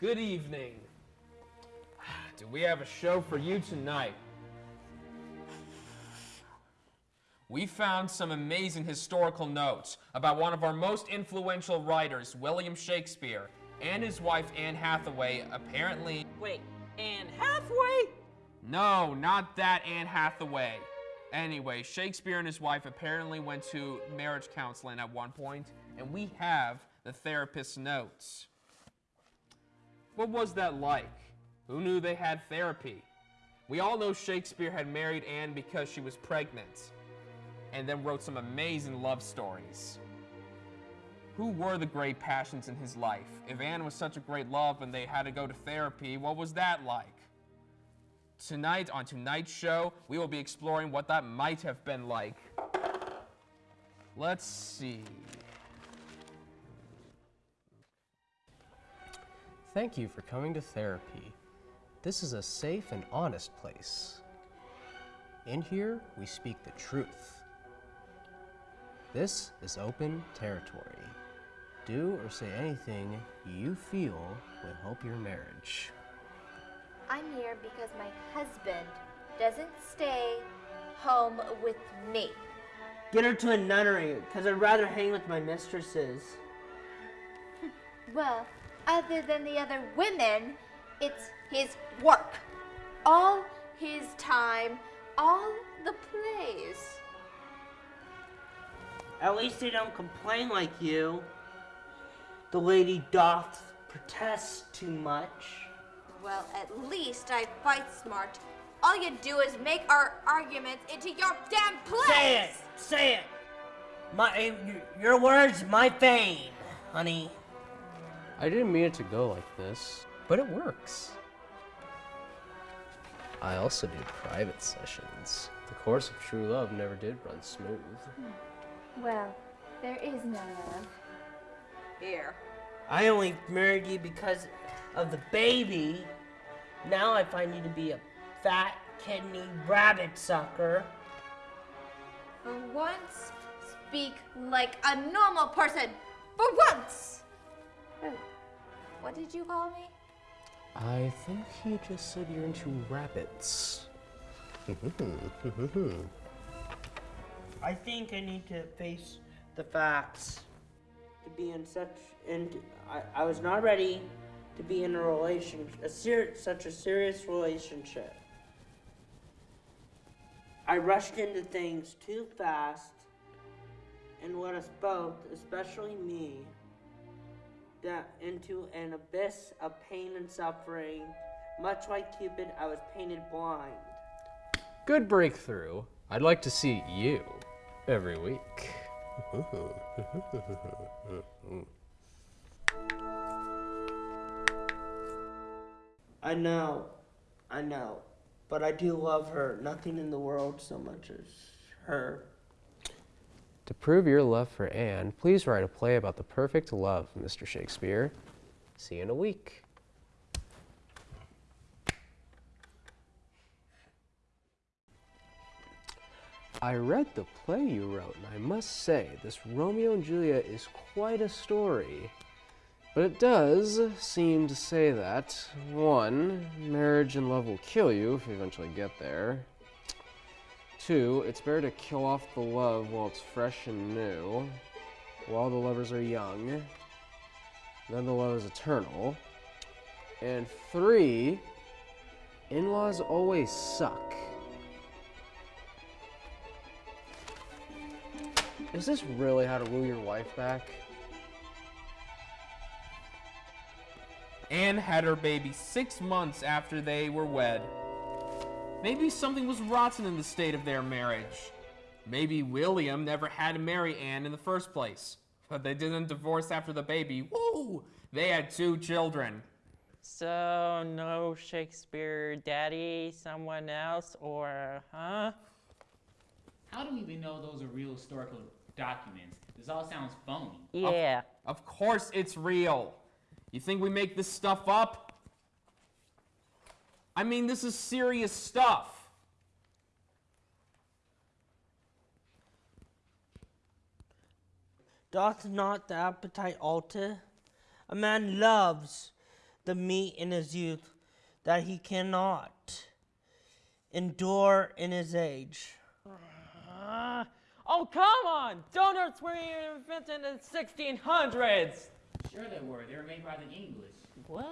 Good evening. Do we have a show for you tonight? We found some amazing historical notes about one of our most influential writers, William Shakespeare, and his wife Anne Hathaway apparently. Wait, Anne Hathaway? No, not that Anne Hathaway. Anyway, Shakespeare and his wife apparently went to marriage counseling at one point, and we have the therapist's notes. What was that like? Who knew they had therapy? We all know Shakespeare had married Anne because she was pregnant, and then wrote some amazing love stories. Who were the great passions in his life? If Anne was such a great love and they had to go to therapy, what was that like? Tonight, on tonight's show, we will be exploring what that might have been like. Let's see. Thank you for coming to therapy. This is a safe and honest place. In here, we speak the truth. This is open territory. Do or say anything you feel will help your marriage. I'm here because my husband doesn't stay home with me. Get her to a nunnery, because I'd rather hang with my mistresses. Well, other than the other women, it's his work. All his time, all the plays. At least they don't complain like you. The lady doth protest too much. Well, at least I fight smart. All you do is make our arguments into your damn plays. Say it! Say it! My, your words, my fame, honey. I didn't mean it to go like this, but it works. I also do private sessions. The course of true love never did run smooth. Hmm. Well, there is no love. Here. I only married you because of the baby. Now I find you to be a fat, kidney rabbit sucker. For once, speak like a normal person. For once! Oh, what did you call me? I think he just said you're into rabbits. I think I need to face the facts. To be in such, and I, I was not ready to be in a relation, a ser- such a serious relationship. I rushed into things too fast, and led us both, especially me, that into an abyss of pain and suffering. Much like Cupid, I was painted blind. Good breakthrough. I'd like to see you every week. I know, I know, but I do love her. Nothing in the world so much as her. To prove your love for Anne, please write a play about the perfect love, Mr. Shakespeare. See you in a week. I read the play you wrote, and I must say, this Romeo and Juliet is quite a story. But it does seem to say that, one, marriage and love will kill you if you eventually get there. Two, it's better to kill off the love while it's fresh and new, while the lovers are young. Then the love is eternal. And three, in laws always suck. Is this really how to woo your wife back? Anne had her baby six months after they were wed. Maybe something was rotten in the state of their marriage. Maybe William never had to marry Anne in the first place. But they didn't divorce after the baby. Woo! They had two children. So, no Shakespeare daddy, someone else, or, huh? How do we even know those are real historical documents? This all sounds phony. Yeah. Of course it's real. You think we make this stuff up? I mean, this is serious stuff. Doth not the appetite alter? A man loves the meat in his youth that he cannot endure in his age. Uh, oh, come on! Donuts were invented in the 1600s! Sure they were. They were made by the English. What?